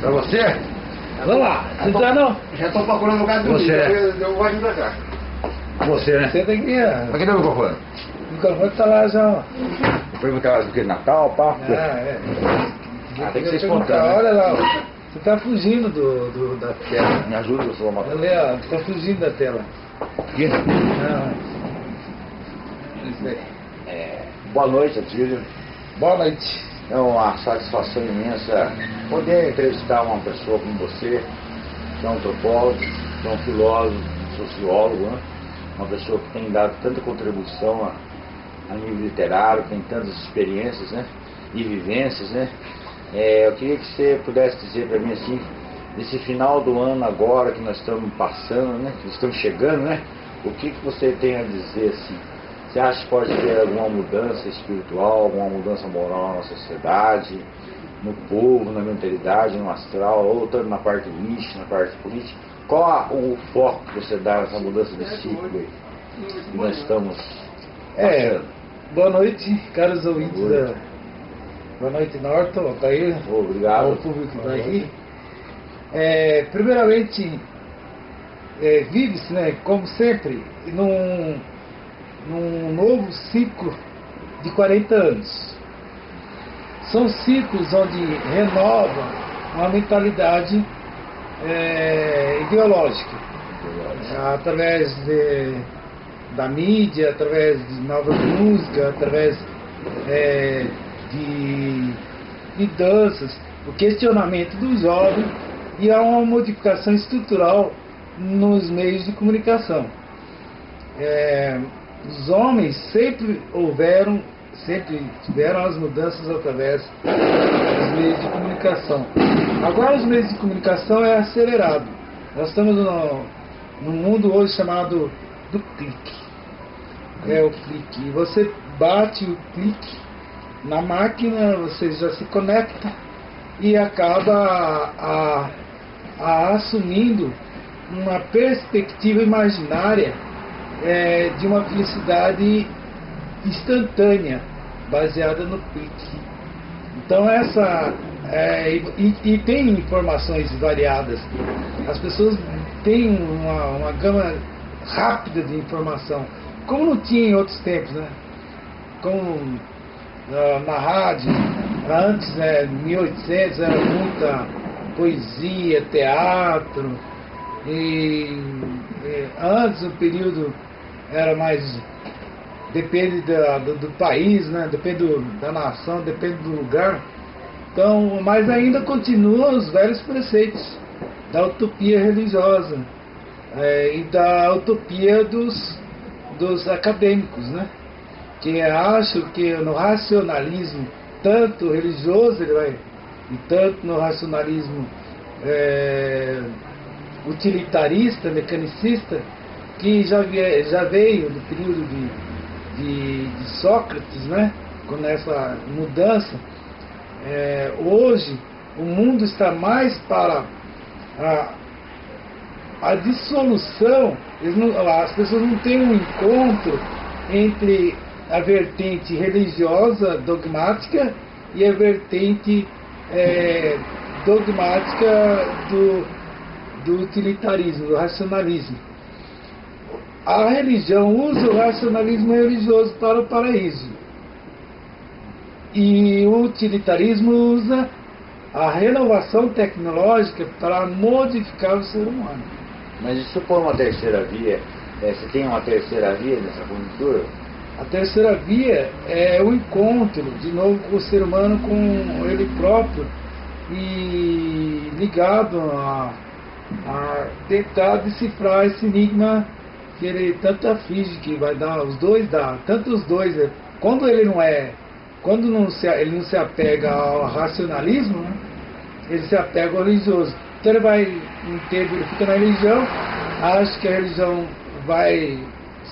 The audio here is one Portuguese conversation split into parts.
Pra você? Vamos lá, Já não tô- tá não? Já tô procurando lugar de dormir. Você. Eu, eu vou vir pra cá. Você, né? Você tem que. Mas cadê o microfone? O microfone tá lá já. ó. Eu perguntar do que Natal, pá. Ah, é. Ah, tem que ser espontâneo. né? Olha lá, você tá fugindo do, do- da tela. Me ajuda, eu sou uma Ali, ó, você tá fugindo da tela. Aqui. Aí. É, boa noite, Atílio. Boa noite. É uma satisfação imensa poder entrevistar uma pessoa como você, que é um antropólogo, que é um filósofo, sociólogo, né? uma pessoa que tem dado tanta contribuição a, a nível literário, tem tantas experiências né? e vivências. Né? É, eu queria que você pudesse dizer para mim assim, nesse final do ano agora que nós estamos passando, né? que estamos chegando, né? o que, que você tem a dizer assim? Você acha que pode ter alguma mudança espiritual, alguma mudança moral na sociedade, no povo, na mentalidade, no astral, ou tanto na parte mística, na parte política? Qual o foco que você dá nessa mudança de ciclo aí que nós estamos É, boa noite, caros ouvintes Oi. da. Boa noite, Norton, Altair, Obrigado. ao público que está aqui. É, primeiramente, é, vive-se, né, como sempre, num, num novo ciclo de 40 anos. São ciclos onde renova uma mentalidade é, ideológica através de- da mídia, através de novas músicas, através é, de, de danças, o questionamento do jovem e há uma modificação estrutural nos meios de comunicação. É, os homens sempre houveram, sempre tiveram as mudanças através dos meios de comunicação. Agora os meios de comunicação é acelerado. Nós estamos no, num mundo hoje chamado do clique. É o clique. Você bate o clique na máquina, você já se conecta e acaba a, a assumindo uma perspectiva imaginária é, de uma felicidade instantânea, baseada no clique. Então essa é, e, e tem informações variadas. As pessoas têm uma, uma gama rápida de informação, como não tinha em outros tempos, né? Como ah, na rádio, antes, né, 1800, era muita poesia, teatro, e antes o período era mais depende da- do, do país, né? depende do- da nação, depende do lugar. Então, mas ainda continuam os velhos preceitos da utopia religiosa é, e da utopia dos, dos acadêmicos, né? que acham que no racionalismo, tanto religioso, ele vai, e tanto no racionalismo é, utilitarista, mecanicista, que já, já veio do período de, de, de Sócrates, né? com essa mudança, é, hoje o mundo está mais para a, a dissolução, não- as pessoas não têm um encontro entre a vertente religiosa dogmática e a vertente é, dogmática do, do utilitarismo, do racionalismo. A religião usa o racionalismo religioso para o paraíso. E o utilitarismo usa a renovação tecnológica para modificar o ser humano. Mas e for uma terceira via, é, você tem uma terceira via nessa conjuntura? A terceira via é o encontro, de novo, com o ser humano com ele próprio e ligado a, a tentar decifrar esse enigma que ele tanto aflige, que vai dar, os dois dá, tanto os dois, é, quando ele não é, quando não se, ele não se apega ao racionalismo, né, ele se apega ao religioso. Então ele vai, tempo ele fica na religião, acha que a religião vai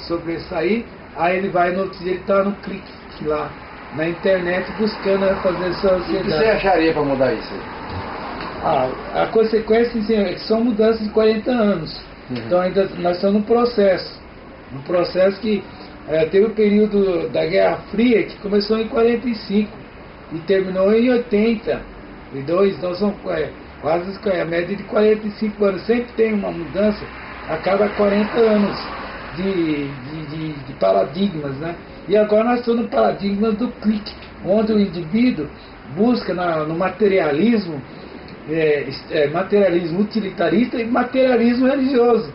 sobressair, aí ele vai no ele está no clique lá, na internet buscando fazer essa O que você ansiedade. acharia para mudar isso? Ah, a consequência é que são mudanças de 40 anos. Uhum. Então ainda nós estamos no processo. Um processo que eh, teve o período da Guerra Fria que começou em 45 e terminou em 82. Então são, eh, quase a média de 45 anos. Sempre tem uma mudança a cada 40 anos de, de, de, de paradigmas. Né? E agora nós estamos no paradigma do clique, onde o indivíduo busca na, no materialismo, é, é, materialismo utilitarista e materialismo religioso.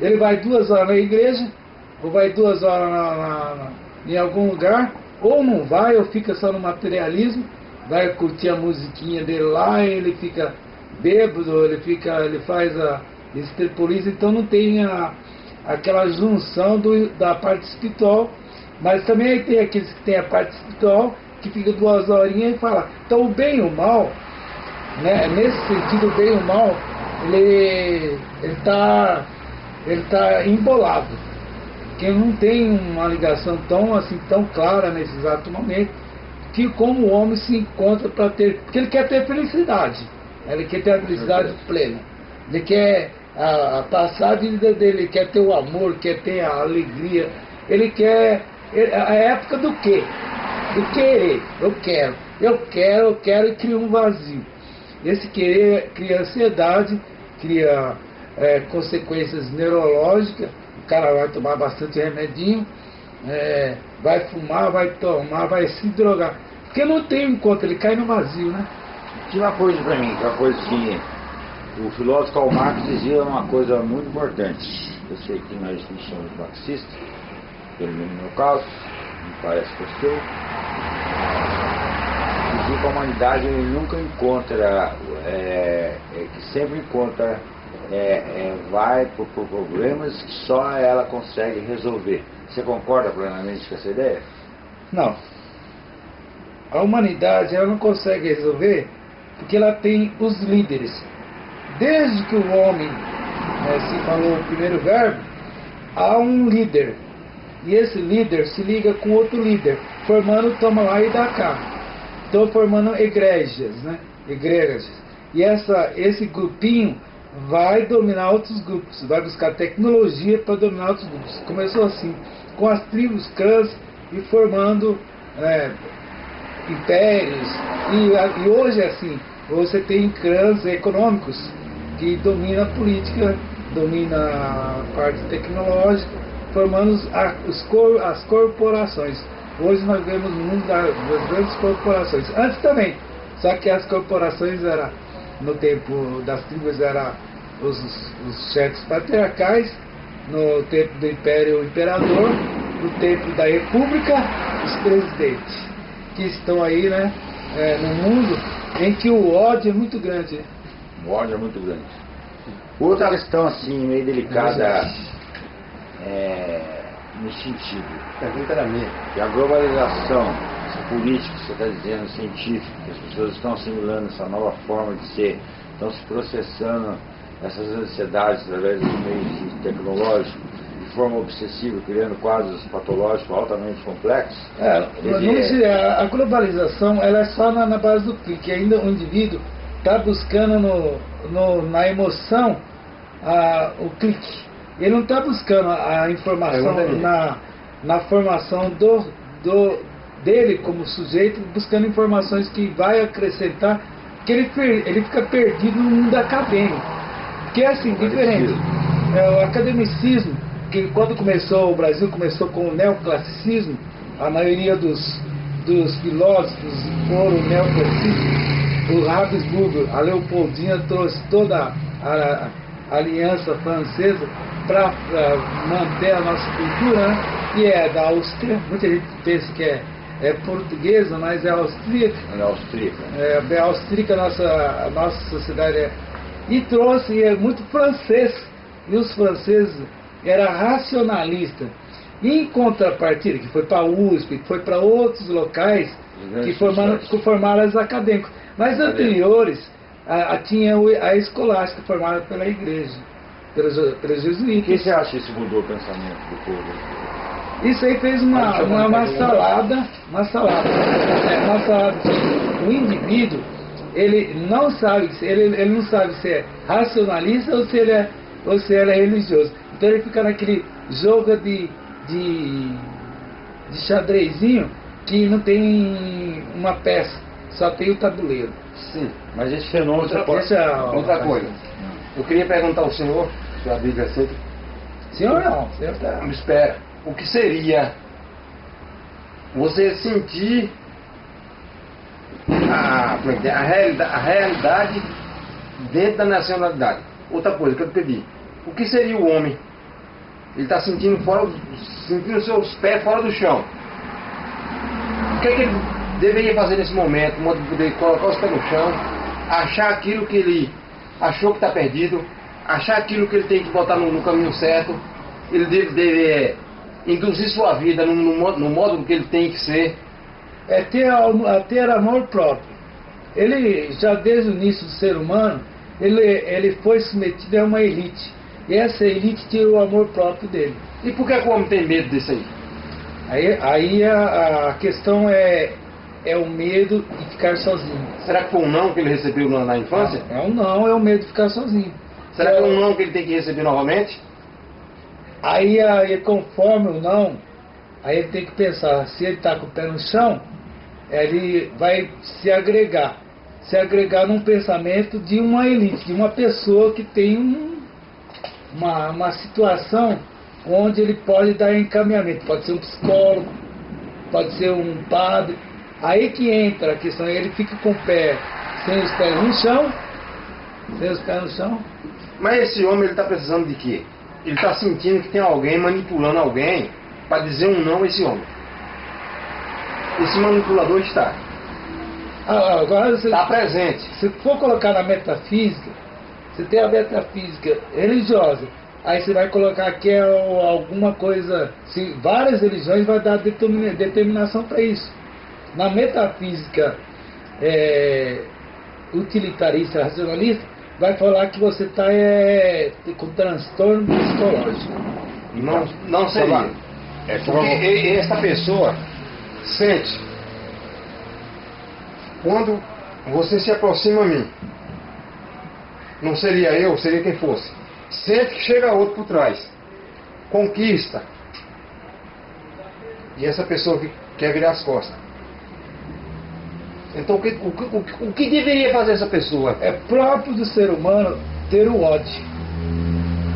Ele vai duas horas na igreja, ou vai duas horas na, na, na, em algum lugar, ou não vai, ou fica só no materialismo, vai curtir a musiquinha dele lá, ele fica bêbado, ele fica, ele faz a extrapoliza, então não tem a, aquela junção do, da parte espiritual, mas também tem aqueles que têm a parte espiritual, que fica duas horinhas e fala, então o bem e o mal, né, nesse sentido o bem e o mal, ele está ele tá embolado. Que não tem uma ligação tão assim tão clara nesse exato momento que como o homem se encontra para ter. Porque ele quer ter felicidade. Ele quer ter a felicidade plena. Ele quer a, a passar a vida dele, ele quer ter o amor, quer ter a alegria. Ele quer. A época do quê? Do querer. Eu quero. Eu quero, eu quero e cria um vazio. Esse querer cria ansiedade, cria é, consequências neurológicas. O cara vai tomar bastante remedinho é, vai fumar, vai tomar, vai se drogar. Porque não tem encontro, ele cai no vazio, né? Tinha uma coisa para mim, que é uma coisa que o filósofo Karl Marx dizia uma coisa muito importante. Eu sei que nós não somos marxistas, pelo menos no meu caso, me parece que eu dizia que a humanidade nunca encontra, é, é, que sempre encontra, é, é vai por, por problemas que só ela consegue resolver. Você concorda plenamente com essa ideia? Não. A humanidade ela não consegue resolver porque ela tem os líderes. Desde que o homem né, se falou o primeiro verbo, há um líder. E esse líder se liga com outro líder, formando toma lá e dá cá. Então formando igrejas, né? Igrejas. E essa, esse grupinho vai dominar outros grupos, vai buscar tecnologia para dominar outros grupos. Começou assim com as tribos clãs e formando é, impérios. E, e, hoje é assim, você tem clãs econômicos que dominam a política, dominam a parte tecnológica, formando os, as corporações. Hoje nós vemos mundo das, grandes corporações. Antes também, só que as corporações eram, no tempo das tribos, eram os, os chefes patriarcais no tempo do Império Imperador, no tempo da República, os presidentes, que estão aí né, é, no mundo em que o ódio é muito grande. O ódio é muito grande. Outra questão assim, meio delicada é, nesse sentido. Pergunta era minha. Que a globalização, política que você está dizendo, científica, que as pessoas estão assimilando essa nova forma de ser, estão se processando essas ansiedades através dos meios tecnológicos de forma obsessiva, criando quadros patológicos altamente complexos. É, dizer, a globalização ela é só na, na base do clique, ainda o indivíduo está buscando no, no, na emoção a, o clique. Ele não está buscando a informação na, na formação do, do, dele como sujeito, buscando informações que vai acrescentar, que ele, ele fica perdido no mundo acadêmico. Que é assim, diferente. É, o academicismo, que quando começou, o Brasil começou com o neoclassicismo, a maioria dos, dos filósofos foram neoclassicistas. O Habsburgo, a Leopoldina trouxe toda a, a aliança francesa para manter a nossa cultura, né? que é da Áustria. Muita gente pensa que é, é portuguesa, mas é austríaca. É austríaca. É, é austríaca, a nossa, a nossa sociedade é e trouxe é muito francês. E os franceses era racionalista. Em contrapartida, que foi para a USP, que foi para outros locais que formaram, que formaram os acadêmicos. Mas anteriores, a, a, tinha a escolástica formada pela igreja, pelos, pelos jesuítas. O que você acha que isso mudou o pensamento do povo? Isso aí fez uma, uma, uma salada, uma salada, é, uma salada. O indivíduo ele não sabe, ele, ele não sabe se é racionalista ou se ele é, ou se ele é religioso. Então ele fica naquele jogo de, de, de xadrezinho que não tem uma peça, só tem o tabuleiro. Sim. Mas esse fenômeno Outra, pode... esse é- outra coisa. Eu queria perguntar ao senhor, se a Bíblia aceita, Senhor não, senhor tá. me espera, o que seria você sentir a, é é? a, realida- a realidade dentro da nacionalidade? Outra coisa que eu te pedi, o que seria o homem? Ele está sentindo fora, sentindo seus pés fora do chão. O que, é que ele deveria fazer nesse momento? De modo de poder colocar os pés no chão, achar aquilo que ele achou que está perdido, achar aquilo que ele tem que botar no, no caminho certo. Ele deve, deve é, induzir sua vida no, no, modo- no modo que ele tem que ser. É ter, ter amor próprio. Ele, já desde o início do ser humano, ele, ele foi submetido a uma elite. E essa elite tirou o amor próprio dele. E por que, que o homem tem medo disso aí? Aí, aí a, a questão é, é o medo de ficar sozinho. Será que foi um não que ele recebeu na, na infância? É um não, é o medo de ficar sozinho. Será que é um não que ele tem que receber novamente? Aí, aí conforme o não, aí ele tem que pensar, se ele está com o pé no chão, ele vai se agregar. Se agregar num pensamento de uma elite, de uma pessoa que tem um- uma, uma situação onde ele pode dar encaminhamento. Pode ser um psicólogo, pode ser um padre. Aí que entra a questão, ele fica com o pé, sem os pés no chão, sem os pés no chão, Mas esse homem ele está precisando de quê? Ele está sentindo que tem alguém manipulando alguém para dizer um não a esse homem. Esse manipulador está. Ah, agora você, Está presente. se for colocar na metafísica, você tem a metafísica religiosa, aí você vai colocar que é alguma coisa, se várias religiões vai dar determina- determinação para isso. Na metafísica é, utilitarista, racionalista, vai falar que você está com transtorno psicológico. Não, não seria. É Porque e- esta pessoa sente quando você se aproxima a mim. Não seria eu, seria quem fosse. Sente que chega outro por trás. Conquista. E essa pessoa quer virar as costas. Então o que, o, o o que deveria fazer essa pessoa? É próprio do ser humano ter o ódio.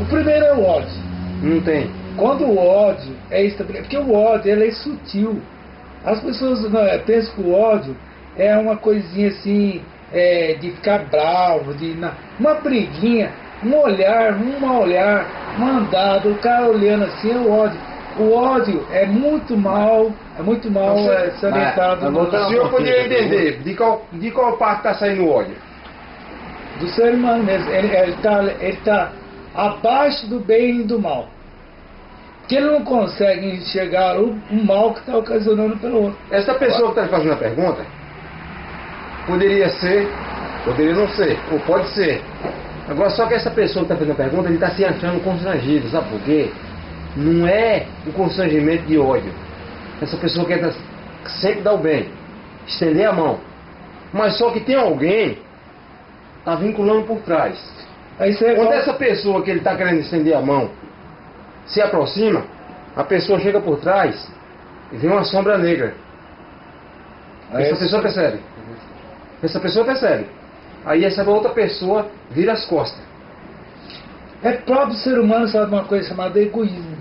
O primeiro é o ódio. Não tem. Quando o ódio é estabelecido, porque o ódio ele é sutil. As pessoas né, pensam que o ódio é uma coisinha assim, é, de ficar bravo, de uma briguinha, um olhar, um olhar, um andado, o cara olhando assim é o ódio. O ódio é muito mal, é muito mal sei, é, salientado mas- mas no- voltando O senhor poderia entender de qual, de qual parte está saindo o ódio? do ser humano mesmo. Ele está ele tá abaixo do bem e do mal. Que ele não consegue enxergar o, o mal que está ocasionando pelo outro. Essa pessoa que está fazendo a pergunta poderia ser, poderia não ser, ou pode ser. Agora, só que essa pessoa que está fazendo a pergunta, ele está se achando constrangido, sabe por quê? Não é o constrangimento de ódio. Essa pessoa quer sempre dar o bem, estender a mão. Mas só que tem alguém está vinculando por trás. Aí você Quando essa pessoa que ele está querendo estender a mão se aproxima, a pessoa chega por trás e vê uma sombra negra. Aí Essa pessoa percebe. Essa pessoa percebe. Aí essa outra pessoa vira as costas. É próprio ser humano, sabe uma coisa chamada egoísmo.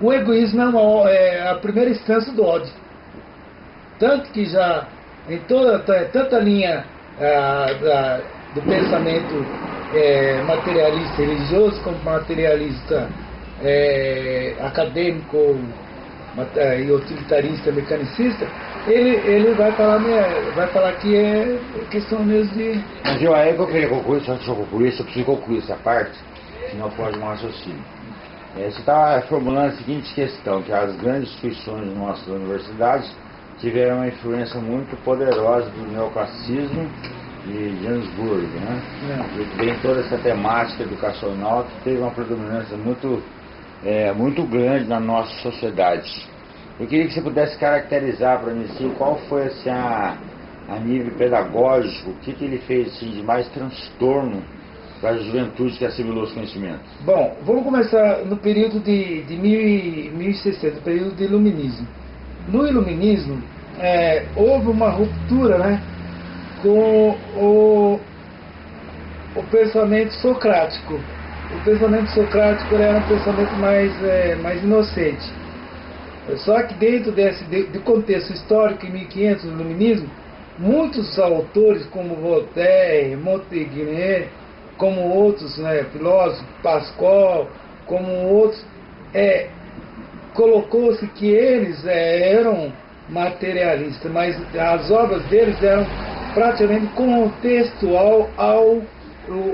O egoísmo é, uma- é a primeira instância do ódio. Tanto que já em toda tanta linha ah, do pensamento eh, materialista religioso como materialista eh, acadêmico eh, e utilitarista mecanicista, ele, ele vai falar né, vai falar que é questão mesmo de Mas eu aí eu queria concluir, só eu concluir, só preciso concluir essa parte, senão foge um raciocínio. É, você está formulando a seguinte questão, que as grandes instituições de nossas universidades tiveram uma influência muito poderosa do neoclassicismo de Johannesburg, né? né, E tem toda essa temática educacional que teve uma predominância muito, é, muito grande na nossa sociedade. Eu queria que você pudesse caracterizar para mim assim, qual foi assim, a, a nível pedagógico, o que, que ele fez assim, de mais transtorno para a juventude que assimilou os conhecimentos. Bom, vamos começar no período de, de 1000 e- 1060, período de iluminismo. No iluminismo, é, houve uma ruptura, né? com o, o pensamento socrático. O pensamento socrático era um pensamento mais, é, mais inocente. Só que dentro desse de, de contexto histórico, em 1500, do iluminismo, muitos autores como Voltaire, Montaigne, como outros né, filósofos, Pascal, como outros, é, colocou-se que eles é, eram materialistas, mas as obras deles eram praticamente contextual ao,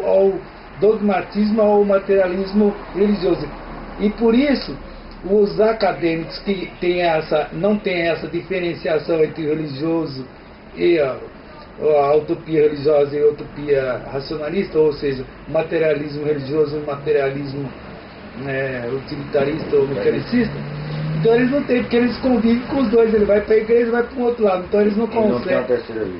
ao dogmatismo, ao materialismo religioso. E por isso, os acadêmicos que têm essa, não têm essa diferenciação entre religioso e a, utopia religiosa e a utopia racionalista, ou seja, materialismo religioso e materialismo né, utilitarista ou mecanicista, então eles não têm, porque eles convivem com os dois, ele vai para a igreja e vai para o outro lado, então eles não conseguem.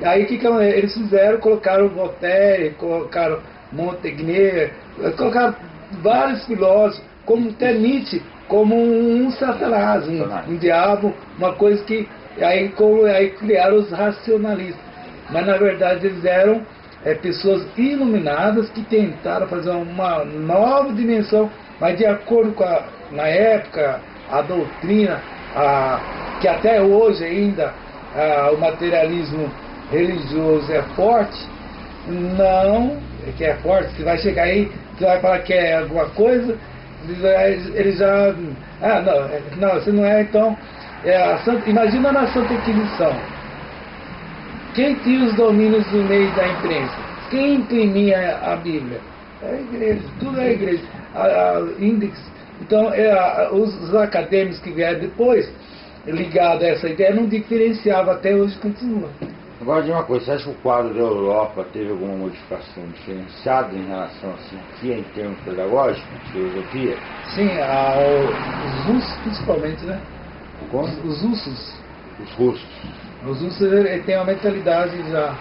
Aí o que, que eles fizeram? Colocaram Voltaire, colocaram Montaigne, colocaram vários filósofos, como até Nietzsche, como um satanás, um, um diabo, uma coisa que aí, como, aí criaram os racionalistas. Mas na verdade eles eram é, pessoas iluminadas que tentaram fazer uma nova dimensão, mas de acordo com a, na época, a doutrina, a, que até hoje ainda a, o materialismo religioso é forte, não, que é forte, você vai chegar aí, você vai falar que é alguma coisa, ele já. Ah, não, é, não, você não é, então. É Santa, imagina na Santa Inquisição. Quem tinha os domínios do meio da imprensa? Quem imprimia a Bíblia? É a igreja, tudo é a igreja. A, a índice. Então, é, a, os, os, acadêmicos que vieram depois, ligados a essa ideia, não diferenciava, até hoje continua. Agora de uma coisa, você acha que o quadro da Europa teve alguma modificação diferenciada em relação assim, aqui em termos pedagógicos, filosofia? Sim, a, os russos principalmente, né? Como? Os, os russos. Os russos. Os russos têm uma mentalidade já,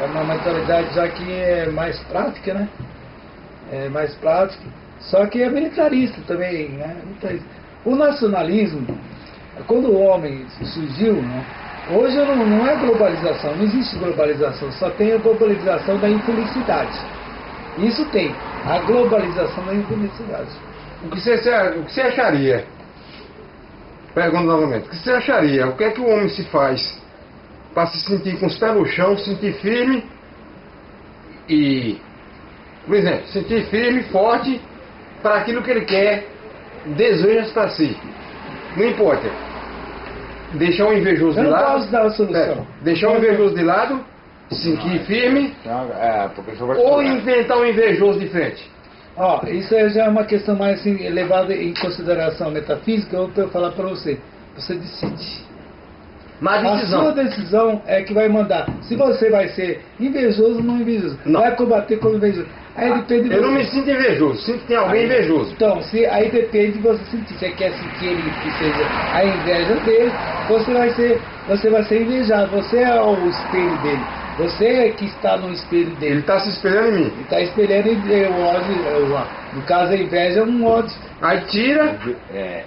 é uma mentalidade já que é mais prática, né? É mais prática, só que é militarista também, né? O nacionalismo, quando o homem surgiu, né? Hoje não, não é globalização, não existe globalização, só tem a globalização da infelicidade. Isso tem, a globalização da infelicidade. O que você, o que você acharia? Pergunto novamente, o que você acharia? O que é que o homem se faz para se sentir com os pés no chão, se sentir firme e, por exemplo, sentir firme, forte para aquilo que ele quer, deseja para si. Não importa deixar o invejoso eu de lado. Eu não posso dar a solução. É, deixar o invejoso de lado, sentir firme, é, ou inventar um invejoso de frente. Ó, isso já é uma questão mais assim, levada em consideração metafísica, eu vou falar para você. Você decide. Mas a decisão. sua decisão é que vai mandar. Se você vai ser invejoso ou não invejoso. Não. Vai combater com invejoso. Aí depende de Eu não me sinto invejoso, sinto que tem alguém aí, invejoso. Então, se, aí depende de você sentir. Você quer sentir ele que seja a inveja dele, você vai ser, você vai ser invejado. Você é o espelho dele. Você é que está no espelho dele. Ele está se espelhando em mim. Ele está espelhando em o ódio. No caso, a inveja é um ódio. Aí tira, é,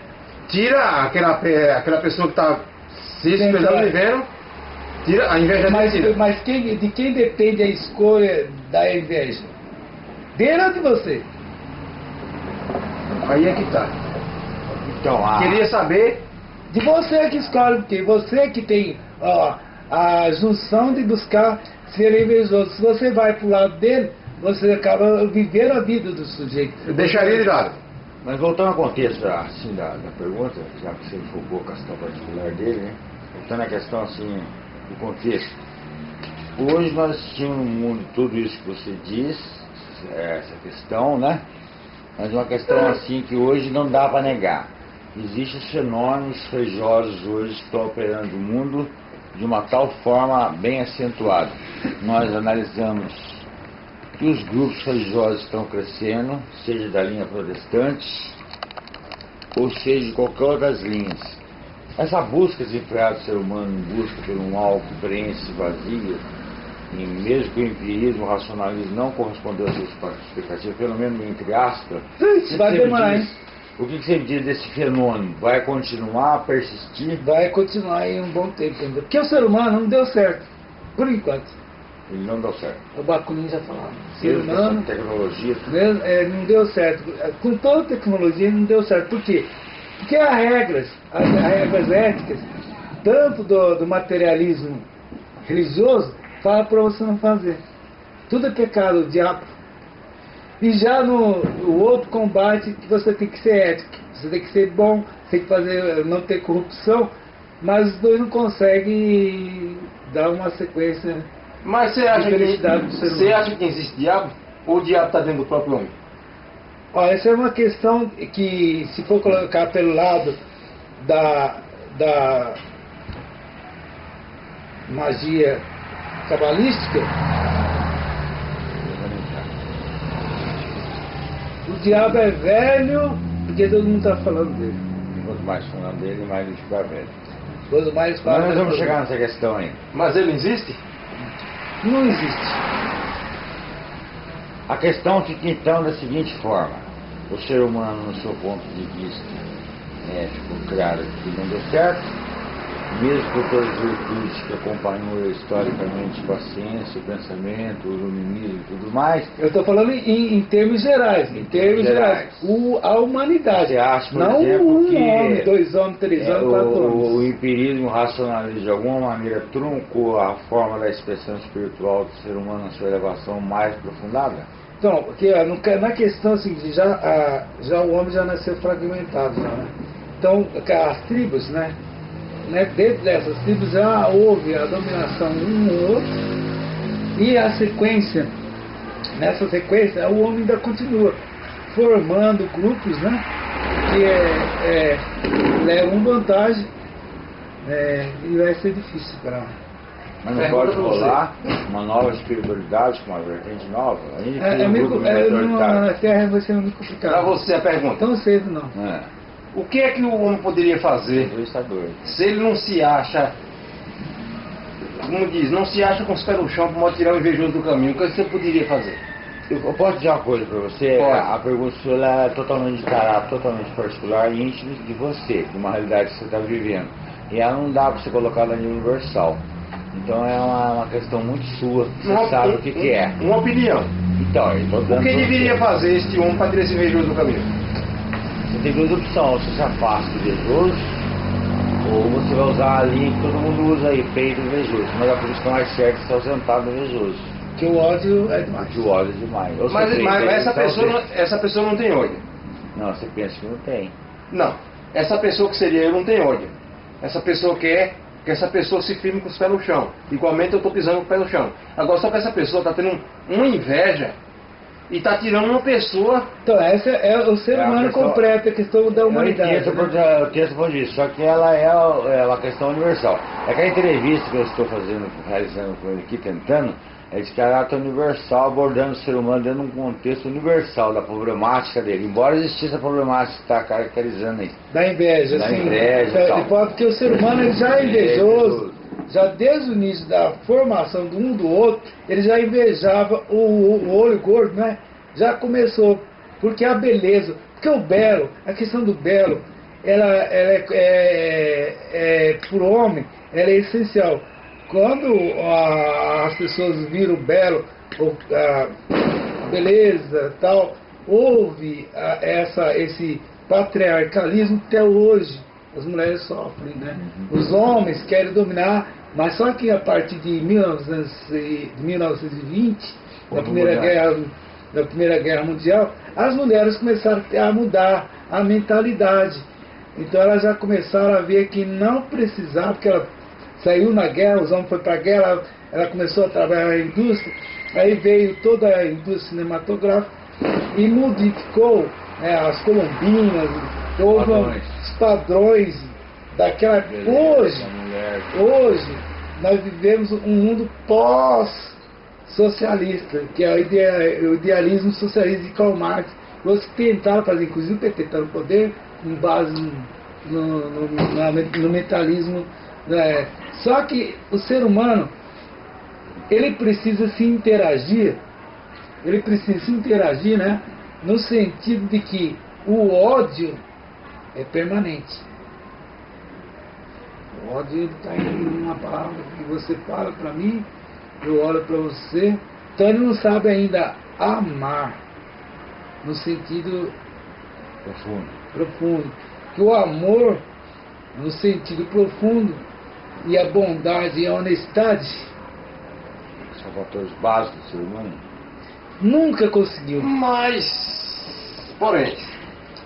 tira aquela, aquela pessoa que está se espelhando e vendo, tira a inveja mas, tira. Mas quem, de quem depende a escolha da inveja? Dele ou de você? Aí é que tá. Então, a... Queria saber. De você que escolhe, porque você que tem ó, a junção de buscar ser invejoso. Se você vai pro lado dele, você acaba vivendo a vida do sujeito. Eu deixaria de lado. Mas voltando ao contexto assim, da, da pergunta, já que você focou a questão particular dele, né? Voltando à questão assim, do contexto. Hoje nós assistimos no mundo tudo isso que você diz, essa questão, né? Mas uma questão assim que hoje não dá para negar. Existem os fenômenos religiosos hoje que estão operando no mundo de uma tal forma bem acentuada. Nós analisamos que os grupos religiosos estão crescendo, seja da linha protestante, ou seja de qualquer outras linhas. Essa busca desenfreada do ser humano em busca por um algo que preenche vazio, e mesmo que o empirismo, o racionalismo não correspondeu às suas expectativas, pelo menos entre aspas, vai demorar? O que você diz desse fenômeno? Vai continuar a persistir? Vai continuar em um bom tempo ainda. Porque o ser humano não deu certo, por enquanto. Ele não deu certo. O Bakunin já falava. Ser Mesmo humano tecnologia, mesmo, é, não deu certo. Com toda a tecnologia não deu certo. Por quê? Porque há regras, há, regras éticas, tanto do, do materialismo religioso, fala para você não fazer. Tudo é pecado, o diabo. E já no o outro combate, que você tem que ser ético, você tem que ser bom, tem que fazer, não ter corrupção, mas os dois não conseguem dar uma sequência. Mas você acha, que, você acha que existe diabo? Ou o diabo está dentro do próprio homem? Ó, essa é uma questão que, se for colocar pelo lado da, da magia cabalística, o diabo é velho porque todo mundo está falando dele. quanto mais falando dele, mais ele fica velho. Quanto mais Mas fala, nós vamos chegar nessa questão aí. Mas ele existe? Não existe. A questão fica então da seguinte forma: o ser humano, no seu ponto de vista, né, ficou claro que não deu certo, mesmo com todas as virtudes que acompanhou historicamente com a ciência, o pensamento, o iluminismo e tudo mais. Eu estou falando em, em termos gerais, em termos gerais. gerais. O, a humanidade. Você acha, por não exemplo, um que homem, dois homens, três É, homens, quatro o, homens. o empirismo racionalista de alguma maneira truncou a forma da expressão espiritual do ser humano na sua elevação mais aprofundada? Então, porque ca- na questão seguinte, já, a- já o homem já nasceu fragmentado, já, né? Então, as tribos, né? né? Dentro dessas tribos já houve a dominação um no outro e a sequência, nessa sequência, o homem ainda continua formando grupos, né? Que é, é, levam vantagem é, e vai ser difícil para Mas não Pergunta pode rolar uma nova espiritualidade com uma vertente nova? Aí é, é meio, é, não, na Terra vai ser muito complicado. Para você a pergunta. Tão cedo não. É, O que é que o homem poderia fazer se ele não se acha, como diz, não se acha com os pés no chão para tirar o invejoso do caminho? O que você poderia fazer? Eu posso dizer uma coisa para você? Pode. A pergunta sua é totalmente de caráter, totalmente particular e íntimo de você, de uma realidade que você está vivendo. E ela não dá para você colocar na universal. Então é uma, uma questão muito sua, você Uma- sabe o que, que é. Uma opinião. Então, O que deveria fazer este homem para tirar esse invejoso do caminho? Você tem duas opções, você se afasta do invejoso, ou você vai usar a linha que todo mundo usa aí, peito invejoso. Mas a posição mais certa é se ausentar do invejoso. Que o ódio é demais. De ódio demais. Ou Mas, mas essa, então pessoa não, essa pessoa não tem ódio. Não, você pensa que não tem. Não. Essa pessoa que seria eu não tem ódio. Essa pessoa quer que essa pessoa se firme com os pés no chão. Igualmente eu estou pisando com o pé no chão. Agora só que essa pessoa está tendo um- uma inveja e está tirando uma pessoa. Então, essa é o ser É, a humano completo, a questão da humanidade. Eu né? eu esse ponto de vista, só que ela é, é uma questão universal. É que a entrevista que eu estou fazendo, realizando com ele aqui, tentando, é de caráter universal, abordando o ser humano dentro de um contexto universal da problemática dele. Embora existisse a problemática que está caracterizando aí. Da inveja, Da sim. inveja e É, tal. de porque o ser humano ele já é invejoso, já desde o início da formação do um do outro, ele já invejava o, o- o olho gordo, né? Já começou. Porque a beleza, porque o belo, a questão do belo, ela, ela é, é, é, por homem, ela é essencial. Quando as pessoas viram o belo, ou, a beleza tal, houve ah, essa, esse patriarcalismo até hoje. As mulheres sofrem, né? Os homens querem dominar, mas só que a partir de 1900 e- de 1920, da Quando primeira, mudar. guerra, da primeira Guerra Mundial, as mulheres começaram a mudar a mentalidade. Então elas já começaram a ver que não precisava, porque ela saiu na guerra, os homens foram para a guerra, ela, começou a trabalhar na indústria, aí veio toda a indústria cinematográfica e modificou né, as colombinas, Padrões. os padrões daquela. Beleza, Hoje, hoje, nós vivemos um mundo pós-socialista, que é o, idea- o idealismo socialista de Karl Marx. Os que tentaram fazer, inclusive o PT está no poder, com base no, no, no- no mentalismo. né. Só que o ser humano, ele precisa se interagir, ele precisa se interagir, né? No sentido de que o ódio é permanente. O ódio está em uma palavra que você fala para mim, eu olho para você. Então ele não sabe ainda amar no sentido Profundo. profundo. Que o amor, no sentido profundo, e a bondade e a honestidade, São fatores básicos do ser humano. nunca conseguiu. Mas, porém,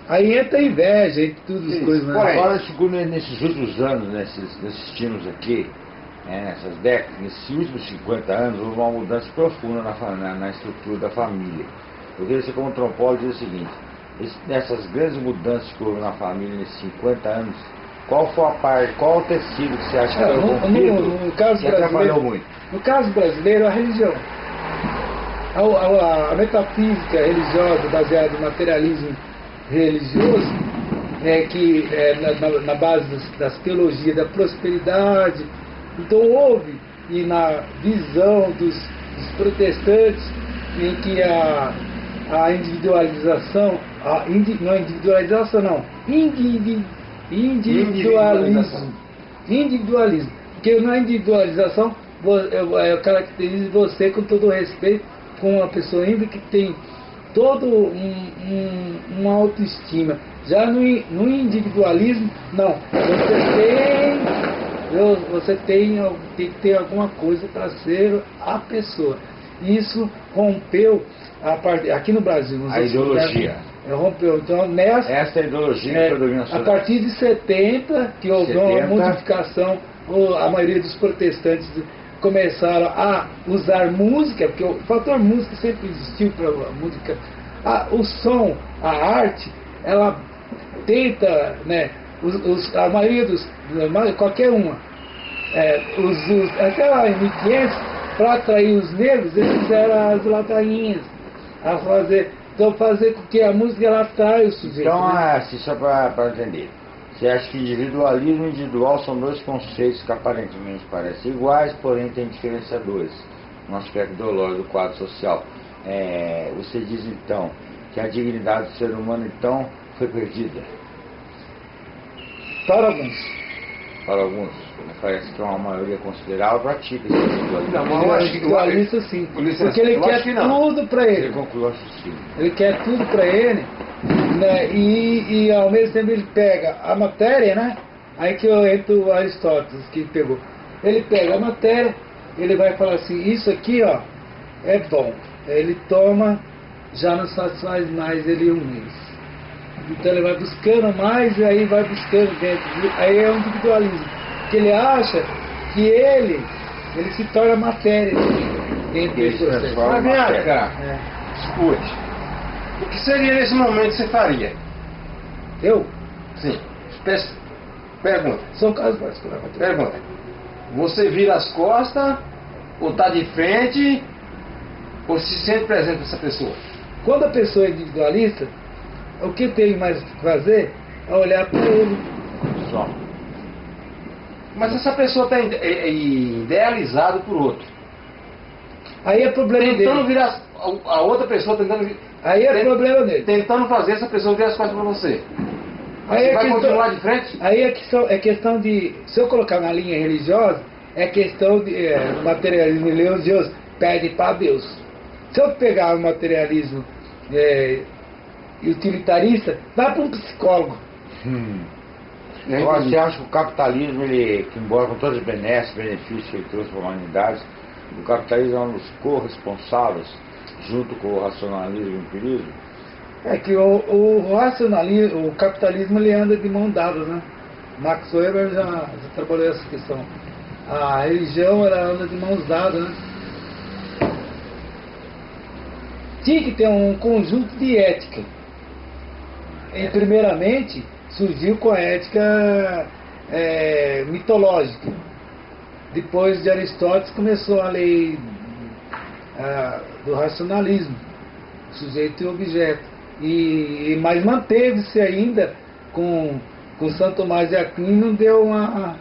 Aí entra a inveja e tudo as Isso, coisas, né? porém. Agora, segundo nesses últimos anos, nesses, nesses times aqui, é, nessas décadas, nesses últimos 50 anos, houve uma mudança profunda na, na, na estrutura da família. Eu queria ser como antropólogo dizer o seguinte, nessas grandes mudanças que houve na família nesses 50 anos, qual foi a parte, qual o tecido que você acha que É, foi no- rompido no- no caso que atrapalhou muito? No caso brasileiro, a religião. A, a- a metafísica religiosa baseada no materialismo religioso, é que é, na, na- base das, das teologias da prosperidade, então houve, e na visão dos, dos protestantes, em que a, a individualização, a indi, não é individualização não, indivi, individualismo, individualismo, porque na individualização eu, caracterizo você com todo o respeito com uma pessoa ainda que tem todo um, um, uma autoestima. Já no, no individualismo, não. Você tem, você tem, tem que ter alguma coisa para ser a pessoa. Isso rompeu a parte, aqui no Brasil. A ideologia. lugares, rompeu. Então, nessa, Essa é a ideologia é, que predomina na a partir de 70, que houve uma 70. modificação, o- a maioria dos protestantes começaram a usar música, porque o fator música sempre existiu para a música. A- o som, a arte, ela tenta, né, os, os- a maioria dos, qualquer uma, é, os, os, até lá em 1500, para atrair os negros, eles fizeram as ladainhas, a fazer, então fazer com que a música ela atrai o sujeito. Então, né? assim, só para entender. Você acha que individualismo e individual são dois conceitos que aparentemente parecem iguais, porém têm diferenciadores no aspecto ideológico do quadro social. É, você diz então que a dignidade do ser humano então foi perdida Para alguns. Para alguns. Parece que uma maioria considerável pratica esse individualismo. Não, mas eu é acho que- individualista sim. Porque ele quer tudo para Ele ele. concluiu. Ele quer tudo para ele. Né? E, e ao mesmo tempo ele pega a matéria, né? Aí que eu entro o Aristóteles que pegou. Ele pega a matéria, ele vai falar assim, isso aqui ó, é bom. Ele toma, já não satisfaz mais ele um mês. Então ele vai buscando mais e aí vai buscando dentro. Aí é um individualismo. Porque ele acha que ele, ele se torna matéria dentro Ele desse se processo. Mas vem cá, É. escute. O que seria nesse momento que você faria? Eu Sim. Pe- Pergunta. sou caso particular. mas tudo bem. Pergunta. Você vira as costas, ou tá de frente, ou se sente presente com essa pessoa? Quando a pessoa é individualista, o que tem mais que fazer é olhar para ele. Só. Mas essa pessoa está idealizada por outro. Aí é problema Tentando dele. virar a, outra pessoa, tentando, Aí é Tem- problema dele. tentando fazer essa pessoa virar as costas para você. Aí você é vai questão- continuar de frente? Aí é questão, é questão de. Se eu colocar na linha religiosa, é questão de é, materialismo religioso, pede para Deus. Se eu pegar o materialismo é, utilitarista, vai para um psicólogo. Hum. Né? Agora, você acha que o capitalismo, ele, que embora com todos os benesses, benefícios que ele trouxe para a humanidade, o capitalismo é um dos corresponsáveis, junto com o racionalismo e o empirismo? É que o, o racionalismo, o capitalismo ele anda de mão dada, né? Max Weber já, já trabalhou essa questão. A religião ela anda de mãos dadas, né? Tinha que ter um conjunto de ética. E primeiramente surgiu com a ética é, mitológica. Depois de Aristóteles começou a lei ah, do racionalismo sujeito e objeto. E, e- mas manteve-se ainda com, com Santo Tomás de Aquino, deu uma,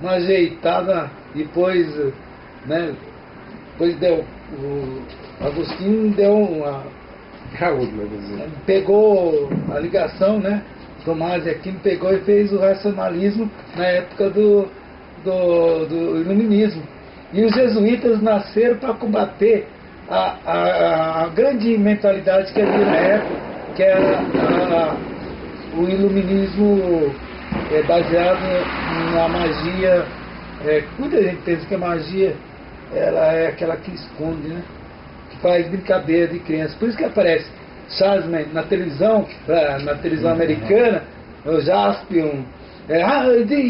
uma ajeitada, depois, né, depois deu, o Agostinho deu uma, pegou a ligação, né, Tomás Aquino pegou e fez o racionalismo na época do, do, do iluminismo. E os jesuítas nasceram para combater a, a, a, grande mentalidade que havia na época, que era a, o iluminismo é, baseado na magia. É, muita gente pensa que a magia ela é aquela que esconde, né? Faz brincadeira de criança. Por isso que aparece Charles na televisão, na televisão americana, o Jaspion. É, ah,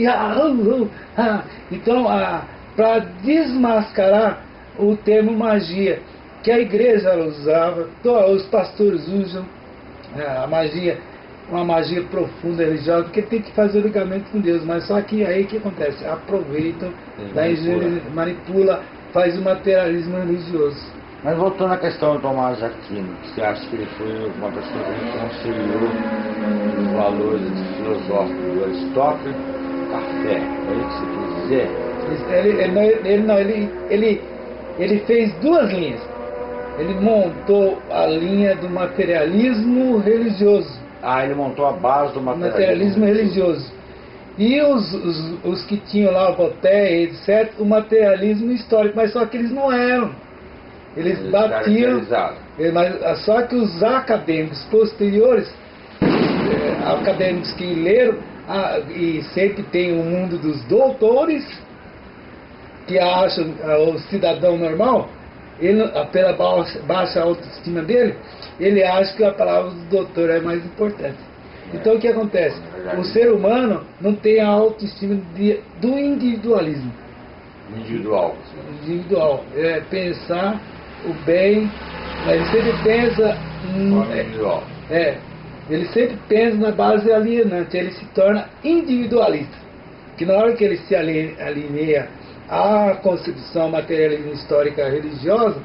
ah, ah, então, para desmascarar o termo magia, que a igreja usava, os pastores usam é, a magia, uma magia profunda religiosa, porque tem que fazer o ligamento com Deus, mas só que aí o que acontece? Aproveitam, manipula. manipula, faz o materialismo religioso. Mas voltando à questão do Tomás Aquino, você acha que ele foi uma pessoa que conciliou os valores filosóficos do Aristóteles, café, é isso que você quis dizer? Ele, ele, ele, não, ele, ele, ele fez duas linhas. Ele montou a linha do materialismo religioso. Ah, ele montou a base do materialismo, materialismo religioso. E os, os, os, que tinham lá o Voltaire, etc., o materialismo histórico, mas só que eles não eram. Eles, eles batiam. Mas, só que os acadêmicos posteriores, é, acadêmicos que leram, ah, e sempre tem o mundo dos doutores, que acham ah, o cidadão normal, ele, pela baixa autoestima dele, ele acha que a palavra do doutor é mais importante. Então o que acontece? O ser humano não tem a autoestima de, do individualismo. Individual. Individual. É pensar o bem, ele sempre pensa. Hum, individual. É. Ele sempre pensa na base alienante, ele se torna individualista. Que na hora que ele se alinea a concepção materialismo histórica religiosa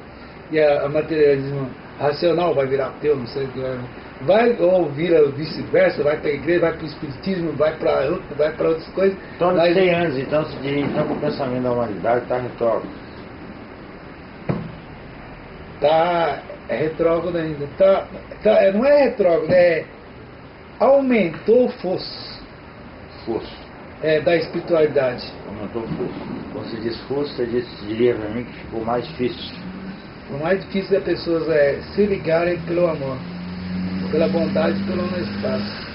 e a, a materialismo racional vai virar ateu, não sei o que vai, vai ou vira vice-versa, vai para a igreja, vai para o espiritismo, vai para vai para outras coisas. Então, mas, 100 anos, então, se diz, então, o pensamento da humanidade está retrógrado. Está é retrógrado ainda. Tá, tá, é, não é retrógrado, é aumentou o fosso. Fosso é, da espiritualidade. Aumentou o fosso. Quando você diz fosso, você diz, diria para mim que ficou mais difícil. O mais difícil das pessoas é se ligarem pelo amor, pela bondade e pela honestidade.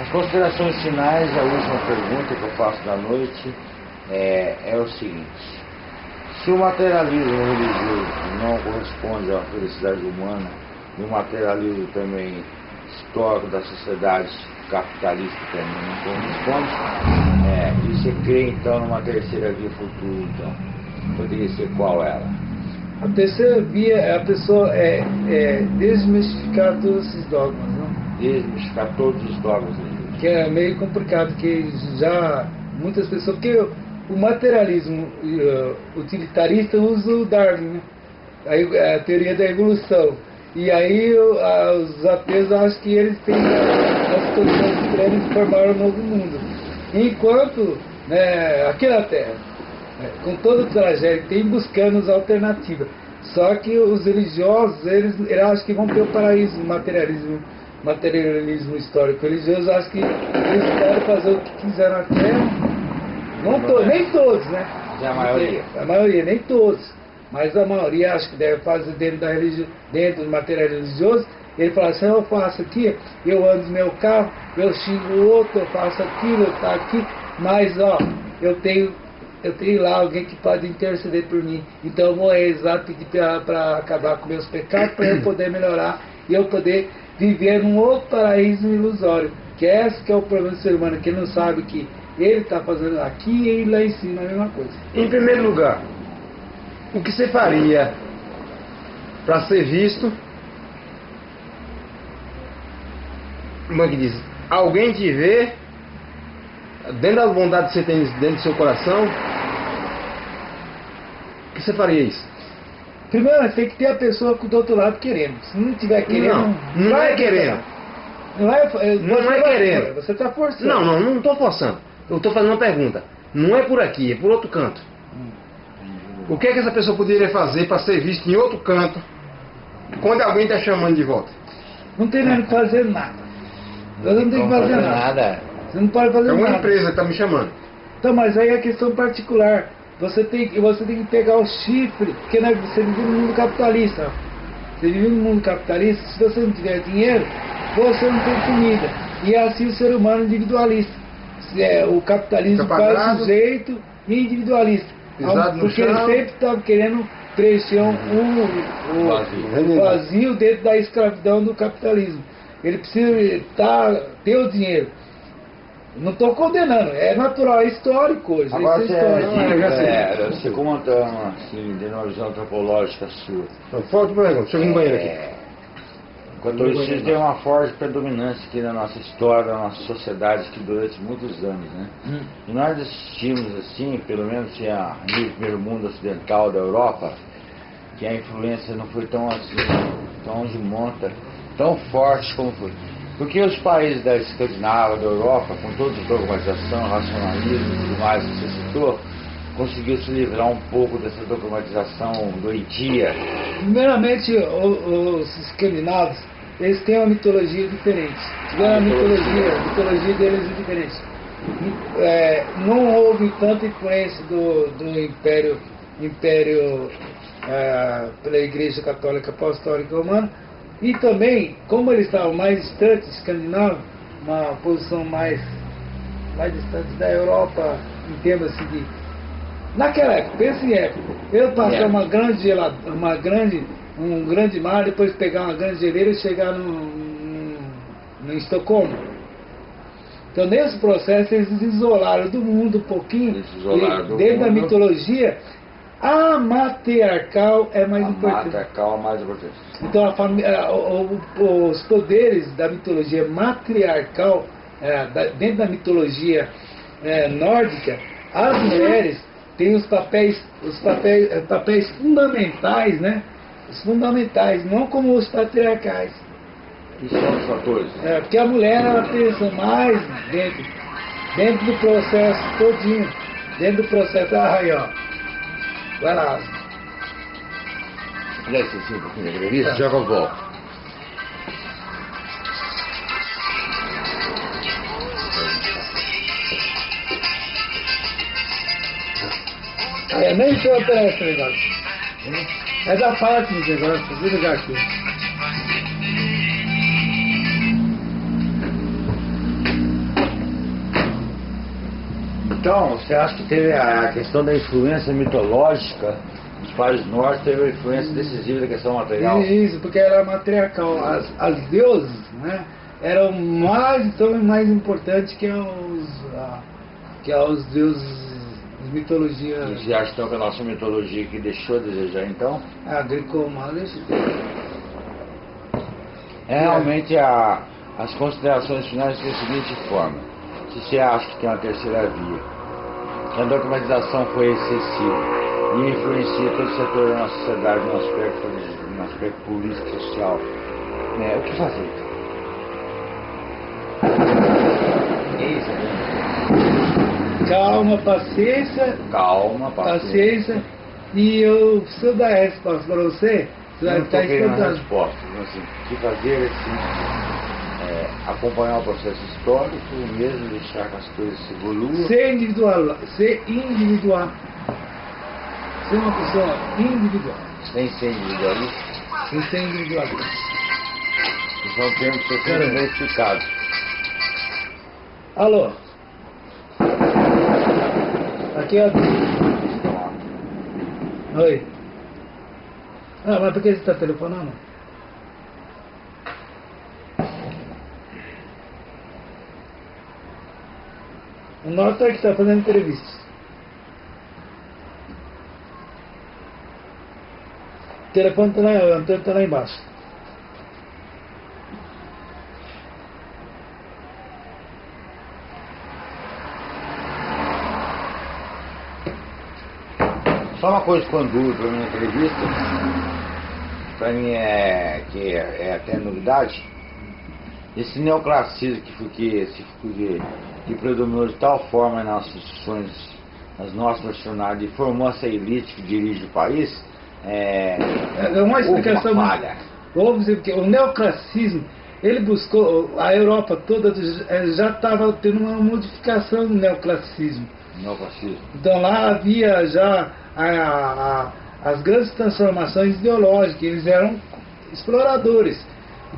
As considerações finais, a última pergunta que eu faço da noite é, é o seguinte. Se o materialismo religioso não corresponde à felicidade humana, e o materialismo também histórico da sociedade capitalista também não corresponde, é, e você crê então numa terceira via futura, então, poderia ser qual ela? A terceira via é a pessoa é, é desmistificar todos esses dogmas, não? Desmistificar todos os dogmas Que é meio complicado, que já muitas pessoas. Porque o materialismo uh, utilitarista usa o Darwin, né? a, a teoria da evolução. E aí os ateus acham que eles têm as condições plenas de formar um novo mundo. Enquanto né, aqui na Terra, né, com todo o trajeto, tem buscando as alternativas. Só que os religiosos, eles, eles acham que vão ter o paraíso, o materialismo, materialismo histórico religioso, acham que eles podem fazer o que quiser na Terra não nem todos, né? É a maioria. A maioria, nem todos. Mas a maioria acho que deve fazer dentro, da religi dentro do material religioso. Ele fala assim, eu faço aqui, eu ando no meu carro, eu xingo o outro, eu faço aquilo, eu tá aqui, mas ó, eu tenho, eu tenho lá alguém que pode interceder por mim. Então eu vou rezar, pedir para acabar com meus pecados, para eu poder melhorar e eu poder viver num outro paraíso ilusório. Que é esse que é o problema do ser humano, que ele não sabe que ele está fazendo aqui e lá em cima a mesma coisa. Em primeiro lugar, o que você faria para ser visto? Como é que diz? Alguém te vê dentro da vontade que você tem dentro do seu coração? O que você faria isso? Primeiro, tem que ter a pessoa do outro lado querendo. Se não tiver querendo. Não, não, não é querendo. Não é, não é querendo. Você está forçando. Não, não, não estou forçando. Eu estou fazendo uma pergunta. Não é por aqui, é por outro canto. O que é que essa pessoa poderia fazer para ser vista em outro canto quando alguém está chamando de volta? Não tem nem que fazer nada. Você não tem que fazer nada. nada. Você não pode fazer nada. É uma nada. empresa que está me chamando. Então, mas aí é questão particular. você tem, você tem que pegar o chifre, porque né, você vive no mundo capitalista. Você vive no mundo capitalista, se você não tiver dinheiro, você não tem comida. E é assim o ser humano individualista. É, o capitalismo faz sujeito individualista. Pisado no porque ele sempre está querendo preencher um, um- um- Vazio. um vazio dentro da escravidão do capitalismo. Ele precisa tá, ter o dinheiro. Não estou condenando, é natural, é histórico hoje. Agora isso você, é histórico. é, você contando assim, de uma visão antropológica sua. Falta para mim, chega um banheiro aqui. Catolicismo tem uma forte predominância aqui na nossa história, na nossa sociedade, que durante muitos anos, né? Hum. E nós assistimos, assim, pelo menos se a no primeiro mundo ocidental da Europa, que a influência não foi tão assim, tão de monta, tão forte como foi. Porque os países da Escandinávia, da Europa, com toda a dogmatização, racionalismo e tudo mais que você citou, conseguiu se livrar um pouco dessa dogmatização doentia. Primeiramente, os escandinavos, eles têm uma mitologia diferente. Tiveram uma mitologia, a mitologia deles é diferente. É, não houve tanta influência do, do Império, império é, pela Igreja Católica Apostólica Romana. E também, como eles estavam mais distantes, escandinavos, uma posição mais, mais distante da Europa, em termos assim, de, Naquela época, pensa em época. Eu passar É. uma grande gelada, uma grande, um grande mar, depois pegar uma grande geleira e chegar no, no, no Estocolmo. Então nesse processo eles se isolaram do mundo um pouquinho. Isolaram dentro da mitologia, a matriarcal é mais a importante. mata calma mais importante. Então, a fami- a- o- o- os poderes da mitologia matriarcal, é, da- dentro da mitologia é, nórdica, as mulheres têm os papéis, os papéis, eh, papéis fundamentais, né? Os fundamentais, não como os patriarcais. E são os fatores. É, porque a mulher ela pensa mais dentro, dentro do processo todinho, dentro do processo. Ah, aí, ó. Vai lá. Um pouquinho da entrevista, já que eu volto. É, nem operar esse negócio. É da parte do negócio, vou ligar aqui. Então, você acha que teve a questão da influência mitológica dos países nórdicos, teve uma influência decisiva da questão material? Isso, porque era matriarcal. As, as deusas né, eram mais, então, mais importantes que os, ah, que os deuses de mitologia E você acha então que a nossa mitologia que deixou a desejar então? agrícola. É realmente a, as considerações finais são da seguinte forma. Se você acha que tem uma terceira via, que a dogmatização foi excessiva e influencia todo o setor da nossa sociedade no aspecto, no aspecto político e social, né, o que fazer? É isso, né? Calma, paciência, Calma, paciência. E eu preciso dar a resposta para você. Você vai a espantado. resposta. Assim, o que fazer assim, é, acompanhar o processo histórico, mesmo deixar que as coisas se evoluam. Ser individual, ser individual. Ser uma pessoa individual. sem ser individualista, Sem ser individualista. que são termos que são identificados. Alô? Aqui o... Oi. Ah, mas por que você está telefonando? O Norton é que está fazendo entrevista. O telefone está lá, o está lá embaixo. Só uma coisa quando duro para minha entrevista, para mim é que é, é até novidade, esse neoclassismo que, foi- que, se- que, que predominou de tal forma nas instituições, nas nossas nacionalidades, e formou essa elite que dirige o país, é, É uma explicação. uma falha. Porque o neoclassismo, ele buscou, a Europa toda já estava tendo uma modificação do neoclassicismo. Então lá havia já a- a- as grandes transformações ideológicas, eles eram exploradores.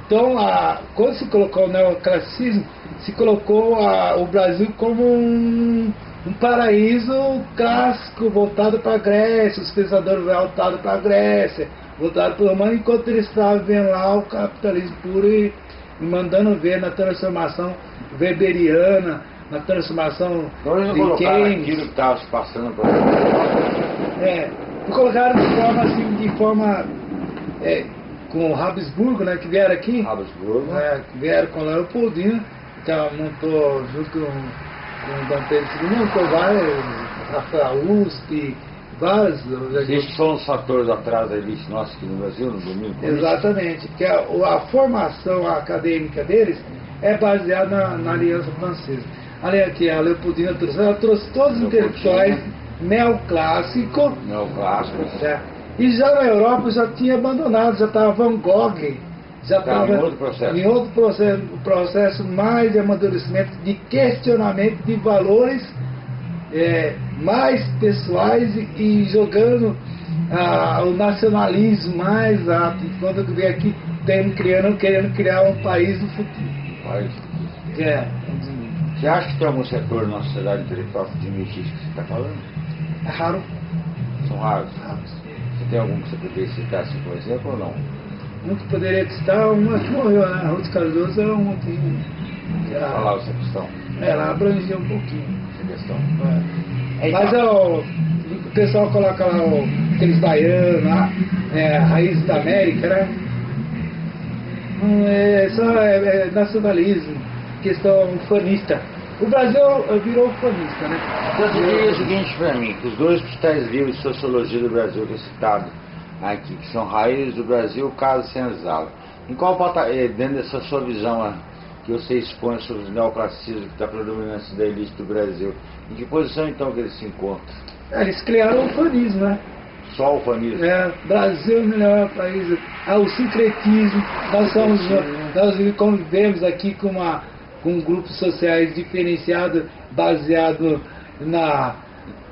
Então, a- quando se colocou o neoclassicismo, se colocou o Brasil como um, um paraíso clássico, voltado para a Grécia, os pensadores voltados para a Grécia, voltado para o romano, enquanto eles estavam vendo lá o capitalismo puro e, e mandando ver na transformação weberiana, na transformação Então não de Keynes. aquilo que estava se passando para a É, colocaram de forma assim, de forma é, com o Habsburgo, né, que vieram aqui, Habsburgo. é, que vieram com Leopoldina, então montou junto com, com o Dom Pedro II, montou várias, Rafael USP, várias. Esses são os fatores atrás da elite nossa aqui no Brasil, no domingo. Exatamente, porque a, a formação acadêmica deles é baseada na, na Aliança Francesa. Olha aqui, a Leopoldina trouxe, ela trouxe todos os intelectuais neoclássicos, Neoclássicos. É. E já na Europa já tinha abandonado, já estava Van Gogh, já Estava em outro processo. em outro processo, processo mais de amadurecimento, de questionamento de valores é, mais pessoais e, e jogando ah, o nacionalismo mais alto. Quando vem aqui tem, criando, querendo criar um país do futuro. Que é, Você acha que tem algum setor na sociedade intelectual que admite isso que você está falando? é raro. São raros. Você tem algum que você poderia citar assim, por exemplo, ou não? Um que poderia estar, uma que morreu, né? A Ruth Cardoso é uma que. que a- Falar essa questão. ela abrangia um pouquinho. Essa questão. É. É, Mas então. é o, o pessoal coloca lá o, aqueles baianos lá, é, raiz da América, né? Hum, É, só é, é nacionalismo, questão fanista. O Brasil eh, virou fanista, né? Então você diria o seguinte para mim, que os dois principais livros de sociologia do Brasil que é citado aqui, que são Raízes do Brasil, Caso Senzala. Em qual pata- eh, dentro dessa sua visão ah, que você expõe sobre o neoclassicismo que está predominância da elite do Brasil, em que posição então que eles se encontram? É, Eles criaram o fanismo, né? Só o fanismo? É, Brasil é o melhor país. Ah, o sincretismo. Nós, somos, nós convivemos aqui com, uma, com grupos sociais diferenciados, baseado na,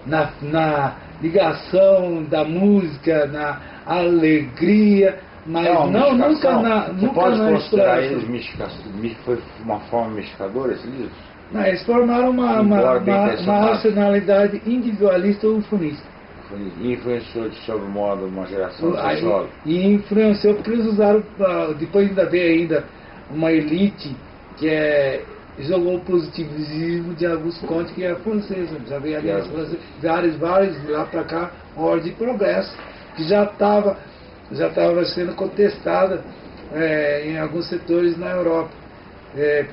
na, na ligação da música, na alegria, mas Não, não, nunca na, Você nunca pode na considerar eles Foi uma forma mistificadora esse livro? Não, eles formaram uma, uma, uma, uma racionalidade individualista ufanista. Foi, influenciou de sobre modo uma geração de. E influenciou porque eles usaram, pra- depois ainda veio ainda uma elite que é, jogou o positivismo de Augusto Conte, que é francesa. Já veio aliás vários, vários lá para cá, ordem de progresso, que já estava já tava sendo contestada é, em alguns setores na Europa. É,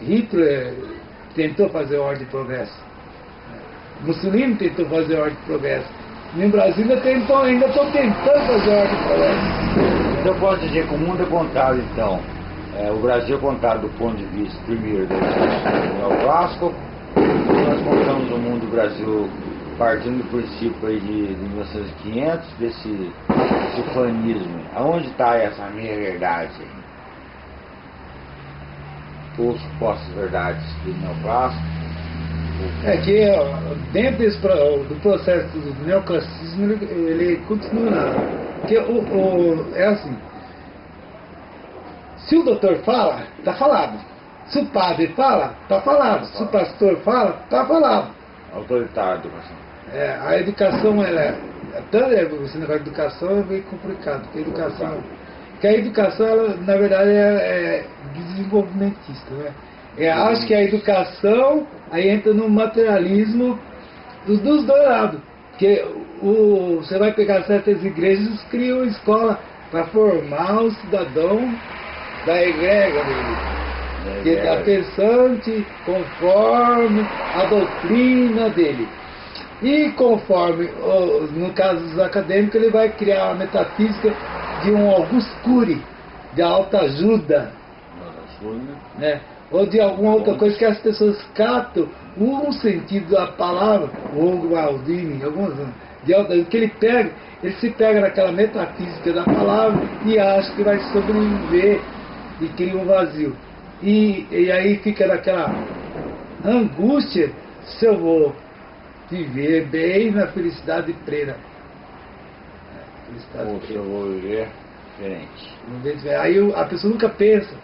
Hitler tentou fazer ordem de progresso. Mussolini tentou fazer ordem de progresso. E no Brasil ainda tentou- ainda estão tentando fazer ordem de progresso. Então posso dizer que o mundo é contado, então. É, o Brasil é contado do ponto de vista, primeiro, do neoclássico. Nós contamos o mundo do Brasil partindo do princípio aí de, de 1900, desse, desse fanismo. Aonde está essa minha verdade? Ou supostas verdades do neoclássico? É que ó, dentro desse, do processo do neoclassicismo ele, ele continua. Porque o, o- é assim. Se o doutor fala, está falado. Se o padre fala, está falado. Se o pastor fala, está falado. Autoritário. É, a educação, ela é. Tanto é, esse negócio de educação é meio complicado, porque a educação. Porque a educação, ela, na verdade, é, é desenvolvimentista, né? É, acho que a educação aí entra no materialismo dos, dos dois lados. Porque o, você vai pegar certas igrejas criam escola para formar o cidadão da igreja dele que está pensante conforme a doutrina dele. E conforme, no caso dos acadêmicos, ele vai criar a metafísica de um Augusto Cury, de alta ajuda, né? ou de alguma outra coisa que as pessoas captam um sentido da palavra, o Maldini, algumas de alta, que ele pega, ele se pega naquela metafísica da palavra e acha que vai sobreviver e cria um vazio. E, e aí fica naquela angústia se eu vou viver bem na felicidade plena. É, felicidade Ou plena. eu vou viver diferente. Aí a pessoa nunca pensa.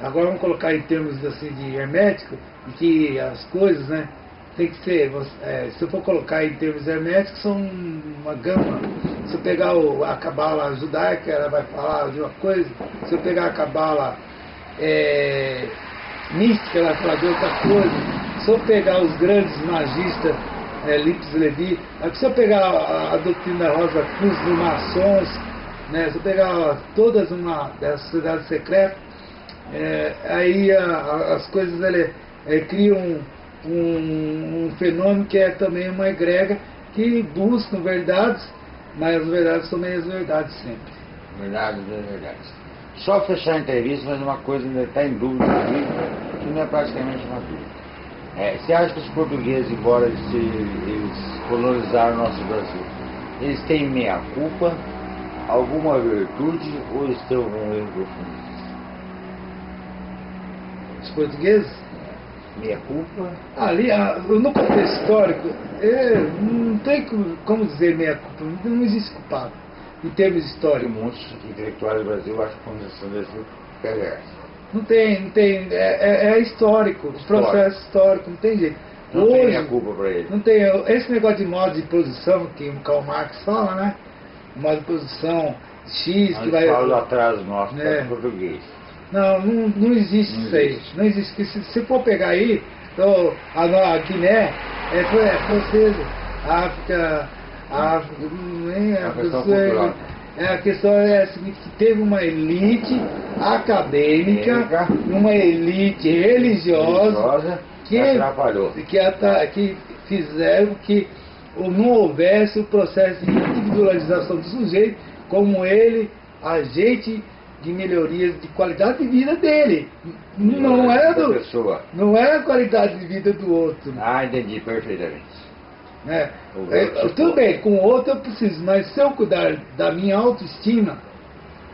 Agora vamos colocar em termos assim de hermético, e que as coisas, né? Tem que ser, é, se eu for colocar em termos herméticos, são uma gama. Se eu pegar o, a cabala judaica, ela vai falar de uma coisa. Se eu pegar a cabala é, mística, ela vai falar de outra coisa. Se eu pegar os grandes magistas, é, Lips Levi, se eu pegar a, a doutrina Rosa Cruz dos maçons, né, se eu pegar todas uma das sociedades secretas, é, aí a, a, as coisas ele, é, criam um, um, fenômeno que é também uma egrega que buscam verdades, mas as verdades são meias verdades sempre. Verdades verdades. Só fechar a entrevista, mas uma coisa ainda está em dúvida aqui, que não é praticamente uma dúvida. É, você acha que os portugueses, embora eles, eles colonizaram o nosso Brasil, eles têm meia culpa, alguma virtude ou algum erro profundo? Os portugueses? Meia culpa? Ali, no contexto histórico, é, não tem como dizer meia culpa, não existe culpado em termos históricos. Muitos intelectuais do Brasil acham que a Constituição Brasil perversa. Não tem, não tem. É, é, é histórico, histórico, processo histórico, não tem jeito. Não Hoje, tem a culpa para ele. Não tem. Esse negócio de modo de posição que o Karl Marx fala, né? Modo de posição X que vai. Fala do atraso nosso, né? português. Não, não, não existe não isso aí. Não existe. Se, se for pegar aí, então, a, a Guiné é, é francesa, a África, a África, a, a África, é, a questão é a seguinte, que teve uma elite acadêmica, uma elite religiosa, que, que, que fizeram que não houvesse o processo de individualização do sujeito como ele, agente de melhorias de qualidade de vida dele. Não, é do, não é a qualidade de vida do outro. Ah, entendi perfeitamente. Né? É, tudo bem, com o outro eu preciso, mas se eu cuidar da minha autoestima,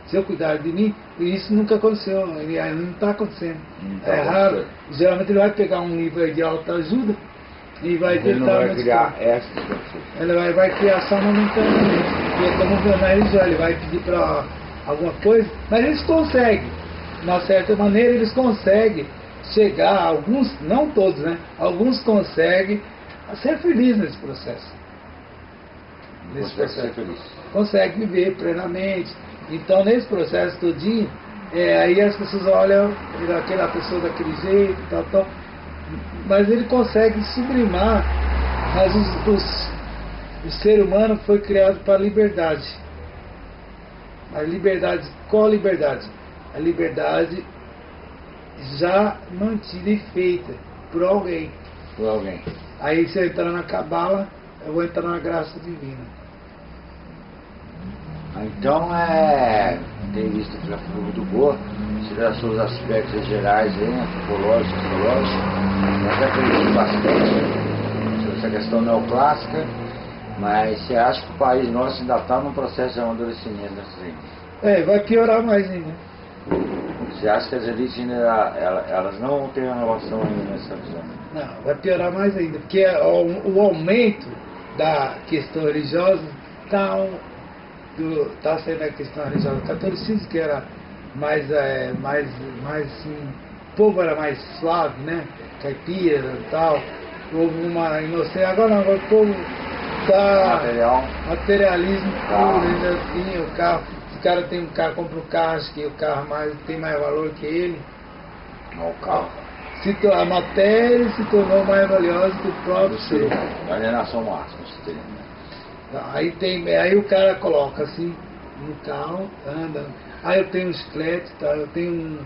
se eu cuidar de mim, isso nunca aconteceu, não está acontecendo. Tá é raro. Geralmente ele vai pegar um livro de alta ajuda e vai ele tentar. Ele vai criar essa Ele vai, vai criar só momentaneamente. Ele vai pedir para alguma coisa, mas eles conseguem. De uma certa maneira, eles conseguem chegar, alguns, não todos, né? Alguns conseguem ser feliz nesse processo. Nesse consegue processo. Ser feliz. Consegue viver plenamente. Então, nesse processo todinho, é, aí as pessoas olham aquela pessoa daquele jeito, tal, tal. Mas ele consegue sublimar. Mas os, os, o ser humano foi criado para a liberdade. A liberdade, qual a liberdade? A liberdade já mantida e feita por alguém. Por alguém. Aí se eu entrar na cabala, eu vou entrar na graça divina. Então é. Tem visto que já foi muito boa, tirar seus aspectos gerais aí, antropológicos, sociológicos, até acredito bastante sobre essa questão neoclássica, mas você acha que o país nosso ainda está num processo de amadurecimento elites? É, vai piorar mais ainda. Você acha que as elites elas não vão ter renovação ainda nessa visão? Não, vai piorar mais ainda, porque é o, o aumento da questão religiosa está tá sendo a questão religiosa. O catolicismo que era mais, é, mais, mais assim, o povo era mais suave, né? Caipira e tal. Houve uma inocência. Agora não, agora o povo está. Material. Materialismo puro, ainda assim, o carro. Cara tem um carro, compra um carro, que o carro mais, tem mais valor que ele. Não, o carro se a matéria se tornou mais valiosa que o próprio ser. Alienação máxima, se tem. Aí, tem, aí o cara coloca assim no carro, anda. Aí eu tenho um chiclete, tá? eu tenho um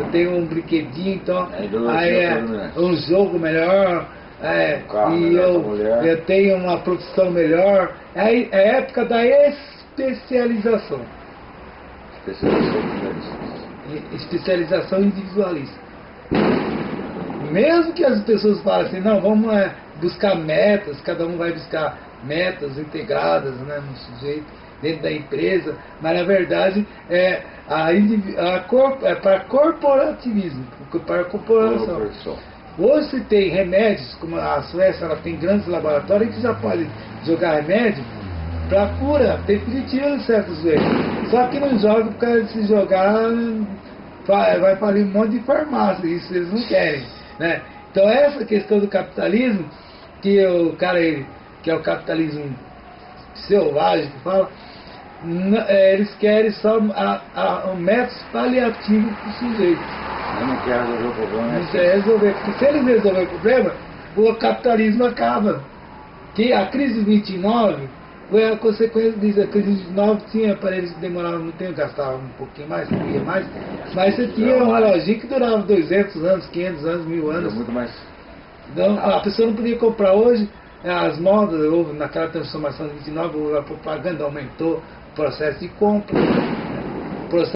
eu tenho um brinquedinho, então é aí é um jogo melhor, é, um e eu, eu tenho uma profissão melhor. É, é a época da especialização. Especialização, especialização individualista. Mesmo que as pessoas falem assim, não, vamos é, buscar metas, cada um vai buscar metas integradas né, no sujeito, dentro da empresa, mas na verdade é, a, a corp, é para corporativismo, para a corporação. Hoje se tem remédios, como a Suécia ela tem grandes laboratórios que já podem jogar remédio para cura definitiva de certas vezes. Só que não joga por causa de se jogar vai falir um monte de farmácia, isso eles não querem. Né? Então essa questão do capitalismo, que o cara que é o capitalismo selvagem que fala, é, eles querem só a, a, métodos paliativos para o sujeito. Eu não quero resolver o problema. Né? Não quer resolver, porque se eles resolverem o problema, o capitalismo acaba. Que a crise de 29 foi a consequência disso. A crise de 29 tinha aparelhos que demoravam muito tempo, gastavam um pouquinho mais, um mais, mas você tinha um reloginho que durava 200 anos, 500 anos, mil anos. Muito mais. Então, a pessoa não podia comprar hoje, as modas, houve naquela transformação de 29, a propaganda aumentou, processo de compra.